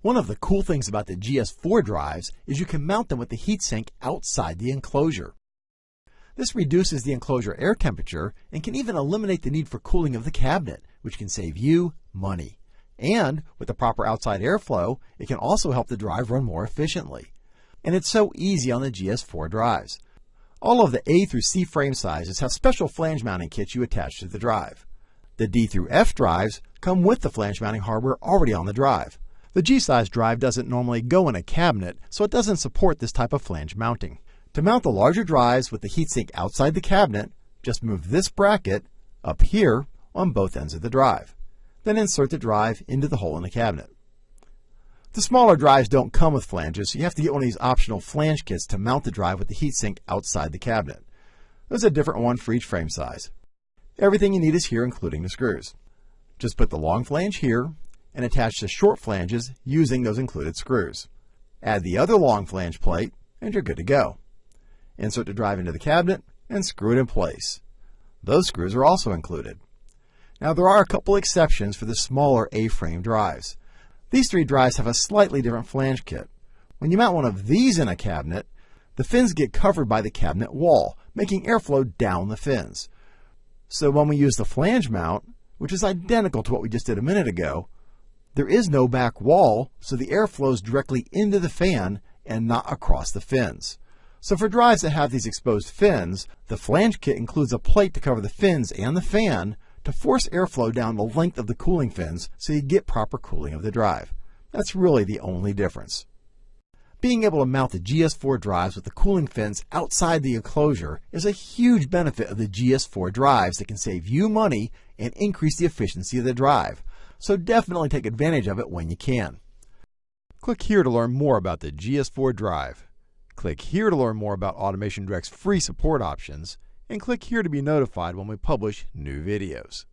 One of the cool things about the GS4 drives is you can mount them with the heatsink outside the enclosure. This reduces the enclosure air temperature and can even eliminate the need for cooling of the cabinet, which can save you money. And with the proper outside airflow, it can also help the drive run more efficiently. And it's so easy on the GS4 drives. All of the A through C frame sizes have special flange mounting kits you attach to the drive. The D through F drives come with the flange mounting hardware already on the drive. The G-size drive doesn't normally go in a cabinet, so it doesn't support this type of flange mounting. To mount the larger drives with the heatsink outside the cabinet, just move this bracket up here on both ends of the drive. Then insert the drive into the hole in the cabinet. The smaller drives don't come with flanges, so you have to get one of these optional flange kits to mount the drive with the heatsink outside the cabinet. There's a different one for each frame size. Everything you need is here, including the screws. Just put the long flange here and attach the short flanges using those included screws. Add the other long flange plate, and you're good to go. Insert the drive into the cabinet and screw it in place. Those screws are also included. Now there are a couple exceptions for the smaller A-frame drives. These three drives have a slightly different flange kit. When you mount one of these in a cabinet, the fins get covered by the cabinet wall, making airflow down the fins. So when we use the flange mount, which is identical to what we just did a minute ago, there is no back wall, so the air flows directly into the fan and not across the fins. So for drives that have these exposed fins, the flange kit includes a plate to cover the fins and the fan to force airflow down the length of the cooling fins so you get proper cooling of the drive. That's really the only difference. Being able to mount the GS4 drives with the cooling fins outside the enclosure is a huge benefit of the GS4 drives that can save you money and increase the efficiency of the drive. So definitely take advantage of it when you can. Click here to learn more about the GS4 drive. Click here to learn more about Automation Direct's free support options, and click here to be notified when we publish new videos.